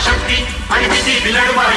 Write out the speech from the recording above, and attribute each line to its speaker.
Speaker 1: शक्ती आणि किती बिलडवा